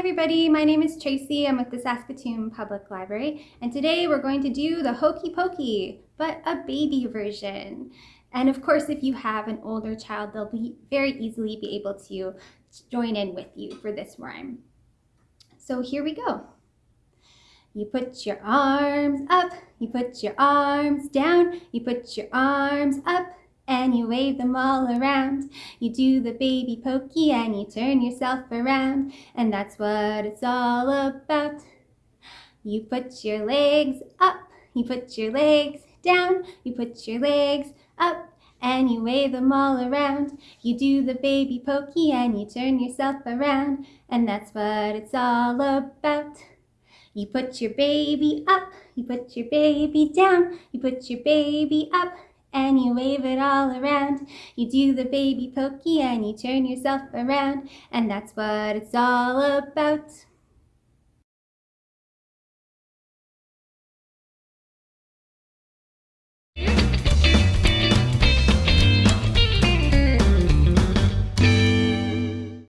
everybody, my name is Tracy. I'm with the Saskatoon Public Library and today we're going to do the Hokey Pokey, but a baby version. And of course, if you have an older child, they'll be very easily be able to join in with you for this rhyme. So here we go. You put your arms up, you put your arms down, you put your arms up, and you wave them all around. You do the baby pokey and you turn yourself around, and that's what it's all about. You put your legs up, you put your legs down, you put your legs up, and you wave them all around. You do the baby pokey and you turn yourself around, and that's what it's all about. You put your baby up, you put your baby down, you put your baby up, and you wave it all around. You do the baby pokey and you turn yourself around, and that's what it's all about.